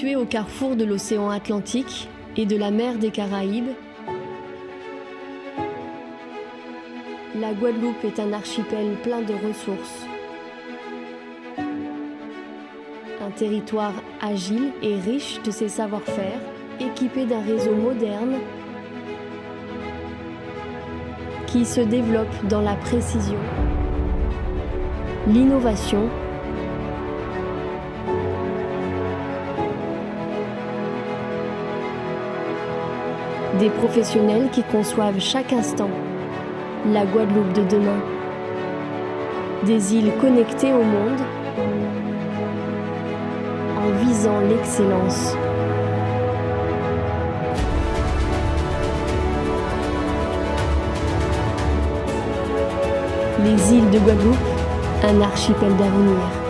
Située au carrefour de l'océan Atlantique et de la mer des Caraïbes, la Guadeloupe est un archipel plein de ressources. Un territoire agile et riche de ses savoir-faire, équipé d'un réseau moderne qui se développe dans la précision, l'innovation Des professionnels qui conçoivent chaque instant la Guadeloupe de demain. Des îles connectées au monde en visant l'excellence. Les îles de Guadeloupe, un archipel d'avenir.